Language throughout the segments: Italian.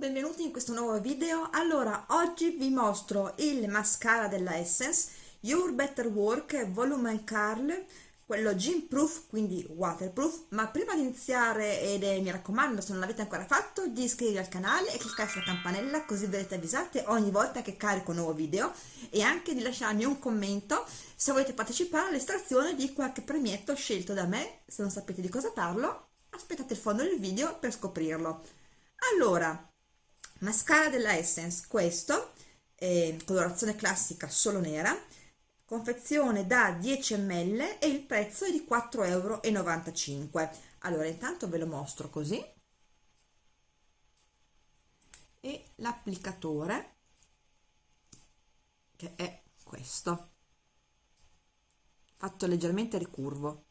benvenuti in questo nuovo video. Allora, oggi vi mostro il mascara della Essence Your Better Work Volume Curl, quello Gym Proof, quindi waterproof. Ma prima di iniziare, ed è, mi raccomando, se non l'avete ancora fatto, di iscrivervi al canale e cliccare sulla campanella così verrete avvisate ogni volta che carico un nuovo video e anche di lasciarmi un commento se volete partecipare all'estrazione di qualche premietto scelto da me. Se non sapete di cosa parlo, aspettate il fondo del video per scoprirlo. Allora, mascara della Essence questo eh, colorazione classica solo nera confezione da 10 ml e il prezzo è di 4,95 euro allora intanto ve lo mostro così. E l'applicatore che è questo. Fatto leggermente ricurvo.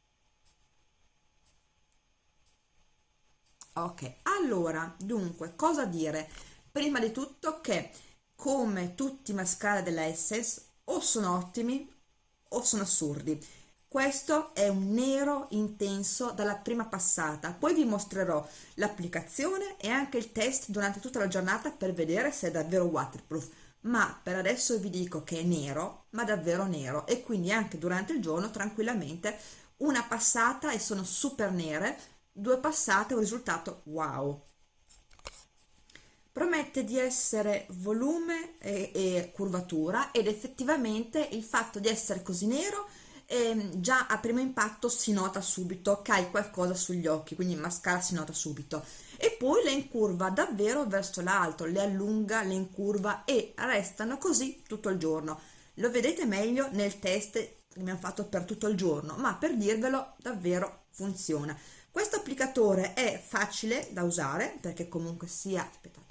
Ok allora dunque cosa dire prima di tutto che come tutti i mascara della Essence o sono ottimi o sono assurdi. Questo è un nero intenso dalla prima passata. Poi vi mostrerò l'applicazione e anche il test durante tutta la giornata per vedere se è davvero waterproof. Ma per adesso vi dico che è nero ma davvero nero. E quindi anche durante il giorno tranquillamente una passata e sono super nere due passate un risultato wow promette di essere volume e, e curvatura ed effettivamente il fatto di essere così nero eh, già a primo impatto si nota subito che hai qualcosa sugli occhi quindi il mascara si nota subito. E poi le incurva davvero verso l'alto le allunga, le incurva e restano così tutto il giorno. Lo vedete meglio nel test che abbiamo fatto per tutto il giorno ma per dirvelo davvero funziona. Questo applicatore è facile da usare perché comunque sia aspettate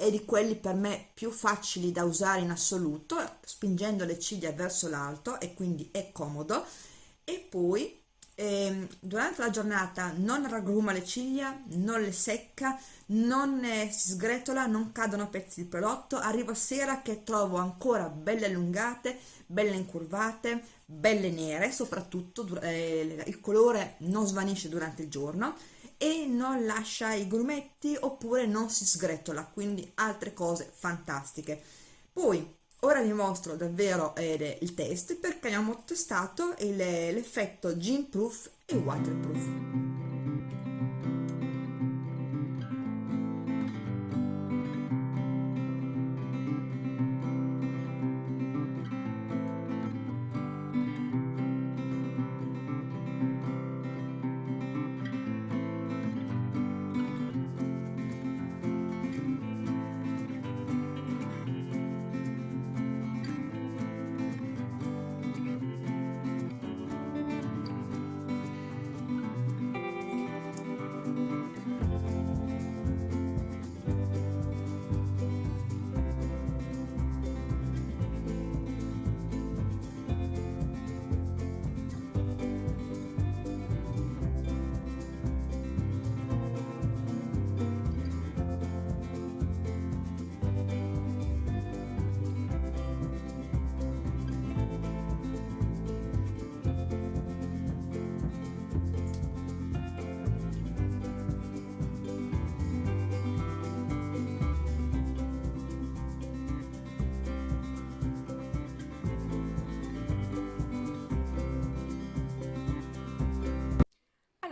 è di quelli per me più facili da usare in assoluto spingendo le ciglia verso l'alto e quindi è comodo. E poi eh, durante la giornata non raggruma le ciglia non le secca non eh, si sgretola non cadono pezzi di prodotto. Arrivo a sera che trovo ancora belle allungate belle incurvate belle nere soprattutto eh, il colore non svanisce durante il giorno e non lascia i grumetti oppure non si sgretola quindi altre cose fantastiche. Poi ora vi mostro davvero eh, il test perché abbiamo testato l'effetto gin proof e waterproof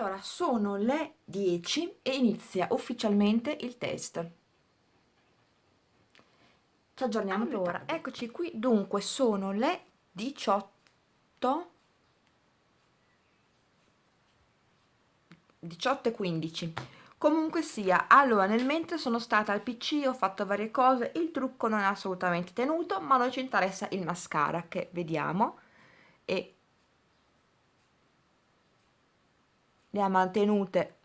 Allora, sono le 10 e inizia ufficialmente il test. Ci aggiorniamo allora, eccoci qui, dunque sono le 18 18 e 15 comunque sia allora nel mentre sono stata al pc ho fatto varie cose il trucco non è assolutamente tenuto ma noi ci interessa il mascara che vediamo e le ha mantenute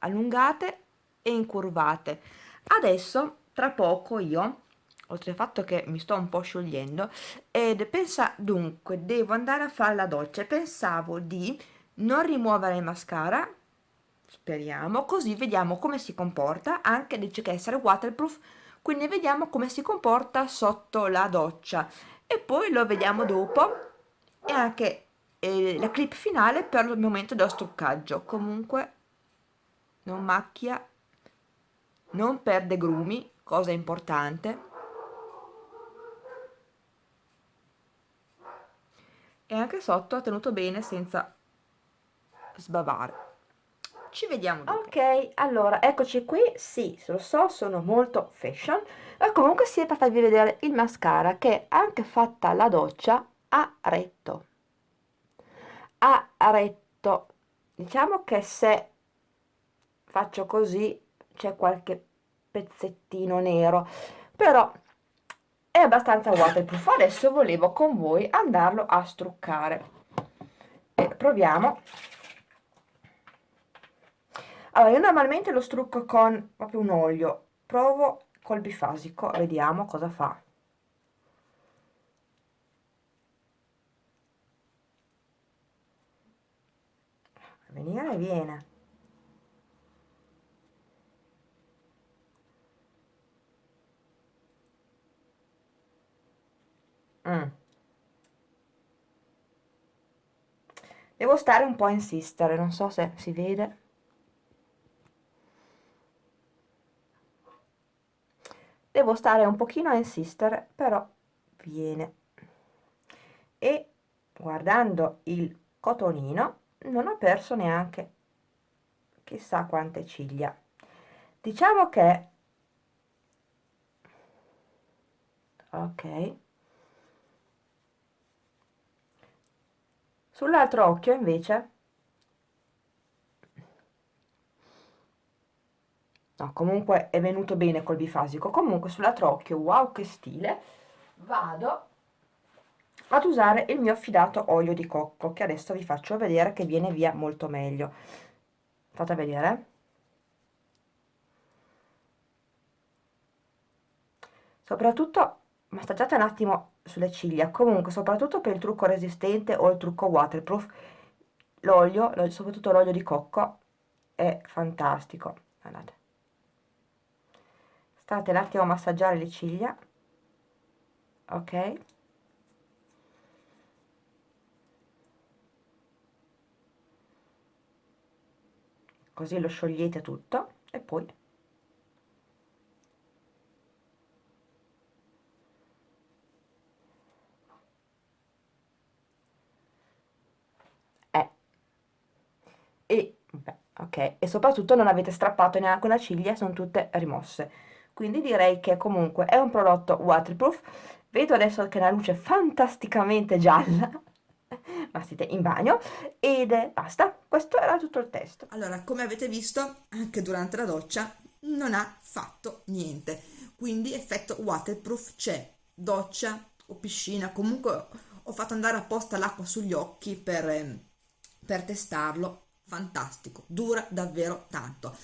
allungate e incurvate. Adesso tra poco io oltre al fatto che mi sto un po' sciogliendo ed pensa dunque devo andare a fare la doccia. Pensavo di non rimuovere il mascara speriamo così vediamo come si comporta. Anche dice che essere waterproof quindi vediamo come si comporta sotto la doccia. E poi lo vediamo dopo. E anche e la clip finale per il momento dello struccaggio comunque non macchia non perde grumi cosa importante. E anche sotto ha tenuto bene senza sbavare. Ci vediamo dopo. ok allora eccoci qui. Sì lo so sono molto fashion. Ma comunque si è per farvi vedere il mascara che anche fatta la doccia a retto a retto. Diciamo che se faccio così c'è qualche pezzettino nero però è abbastanza waterproof adesso volevo con voi andarlo a struccare. E proviamo. Allora io normalmente lo strucco con proprio un olio. Provo col bifasico vediamo cosa fa venire viene. Mm. devo stare un po' a insistere non so se si vede. Devo stare un pochino a insistere però viene. E guardando il cotonino non ho perso neanche chissà quante ciglia. Diciamo che ok. Sull'altro occhio invece. No comunque è venuto bene col bifasico. Comunque sull'altro occhio wow che stile. Vado ad usare il mio affidato olio di cocco che adesso vi faccio vedere che viene via molto meglio. Fate vedere. Soprattutto massaggiate un attimo sulle ciglia. Comunque soprattutto per il trucco resistente o il trucco waterproof l'olio soprattutto l'olio di cocco è fantastico. Guardate state un attimo a massaggiare le ciglia. Ok così lo sciogliete tutto e poi eh. e beh, ok. E soprattutto non avete strappato neanche una ciglia sono tutte rimosse. Quindi direi che comunque è un prodotto waterproof. Vedo adesso che la luce è fantasticamente gialla ma siete in bagno ed basta, questo era tutto il testo. Allora, come avete visto, anche durante la doccia non ha fatto niente, quindi effetto waterproof c'è, doccia o piscina, comunque ho fatto andare apposta l'acqua sugli occhi per, ehm, per testarlo, fantastico, dura davvero tanto.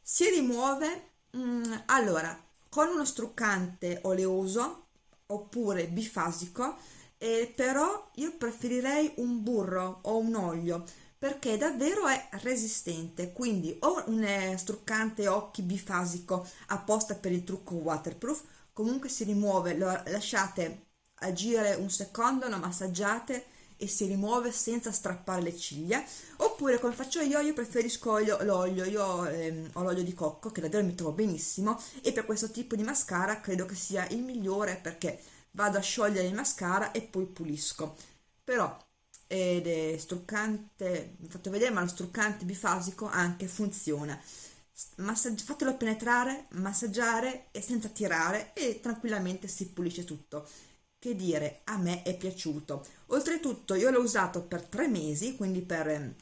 Si rimuove, mm, allora, con uno struccante oleoso oppure bifasico, eh, però io preferirei un burro o un olio perché davvero è resistente. Quindi o un eh, struccante occhi bifasico apposta per il trucco waterproof comunque si rimuove lo lasciate agire un secondo lo massaggiate e si rimuove senza strappare le ciglia. Oppure come faccio io io preferisco l'olio io ehm, ho l'olio di cocco che davvero mi trovo benissimo e per questo tipo di mascara credo che sia il migliore perché vado a sciogliere il mascara e poi pulisco. Però ed è struccante vi fatto vedere ma lo struccante bifasico anche funziona. Massaggi fatelo penetrare massaggiare e senza tirare e tranquillamente si pulisce tutto. Che dire a me è piaciuto. Oltretutto io l'ho usato per tre mesi quindi per,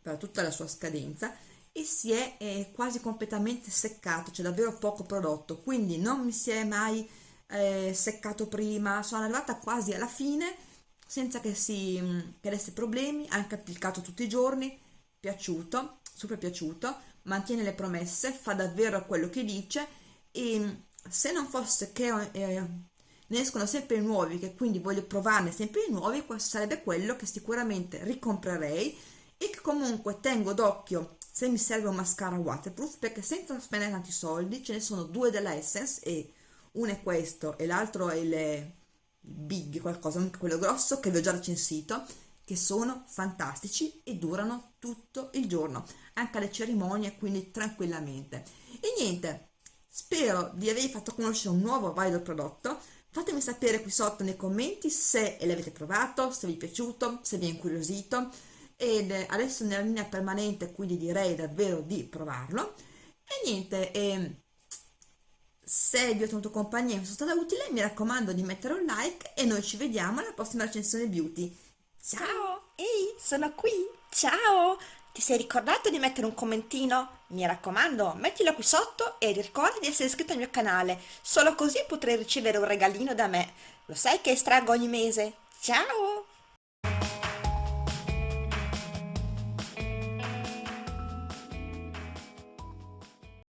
per tutta la sua scadenza e si è, è quasi completamente seccato c'è davvero poco prodotto. Quindi non mi si è mai eh, seccato prima, sono arrivata quasi alla fine senza che si mm, che problemi, anche applicato tutti i giorni, piaciuto, super piaciuto, mantiene le promesse, fa davvero quello che dice e mm, se non fosse che eh, ne escono sempre nuovi, che quindi voglio provarne sempre nuovi, questo sarebbe quello che sicuramente ricomprerei e che comunque tengo d'occhio se mi serve un mascara waterproof perché senza spendere tanti soldi ce ne sono due della Essence e uno è questo e l'altro è il big qualcosa, quello grosso che vi ho già recensito che sono fantastici e durano tutto il giorno anche alle cerimonie quindi tranquillamente e niente Spero di avervi fatto conoscere un nuovo valido prodotto. Fatemi sapere qui sotto nei commenti se l'avete provato, se vi è piaciuto, se vi è incuriosito. Ed adesso nella linea permanente, quindi direi davvero di provarlo. E niente, eh, se vi ho tenuto compagnia e mi sono stata utile, mi raccomando di mettere un like e noi ci vediamo alla prossima recensione beauty. Ciao! Ciao, ehi, sono qui. Ciao! Ti sei ricordato di mettere un commentino? Mi raccomando, mettilo qui sotto e ricorda di essere iscritto al mio canale. Solo così potrai ricevere un regalino da me. Lo sai che estraggo ogni mese. Ciao!